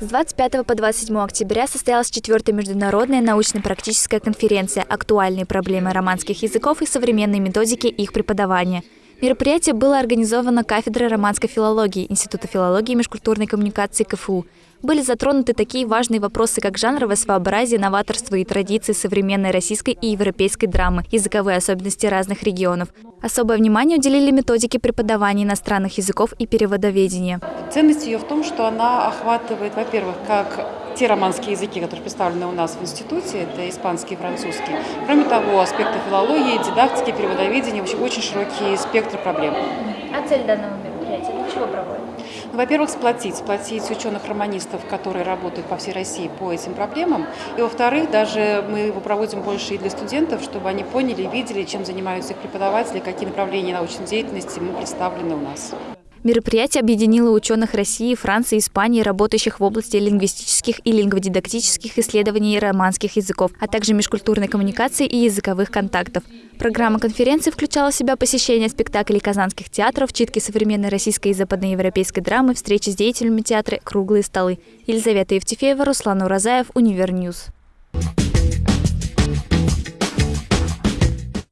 С 25 по 27 октября состоялась четвертая международная научно-практическая конференция «Актуальные проблемы романских языков и современные методики их преподавания». Мероприятие было организовано кафедрой романской филологии Института филологии и межкультурной коммуникации КФУ. Были затронуты такие важные вопросы, как жанровое своеобразие, новаторство и традиции современной российской и европейской драмы, языковые особенности разных регионов. Особое внимание уделили методике преподавания иностранных языков и переводоведения. Ценность ее в том, что она охватывает, во-первых, как те романские языки, которые представлены у нас в институте, это испанский и французский. Кроме того, аспекты филологии, дидактики, переводоведения, в общем, очень широкий спектр проблем. А цель данного мероприятия для чего проводят? Ну, во-первых, сплотить, сплотить ученых-романистов, которые работают по всей России по этим проблемам. И, во-вторых, даже мы его проводим больше и для студентов, чтобы они поняли, видели, чем занимаются их преподаватели, какие направления научной деятельности мы представлены у нас. Мероприятие объединило ученых России, Франции Испании, работающих в области лингвистических и лингводидактических исследований романских языков, а также межкультурной коммуникации и языковых контактов. Программа конференции включала в себя посещение спектаклей казанских театров, читки современной российской и западноевропейской драмы, встречи с деятелями театра, круглые столы. Елизавета Евтефеева, Руслан Уразаев, Univer News.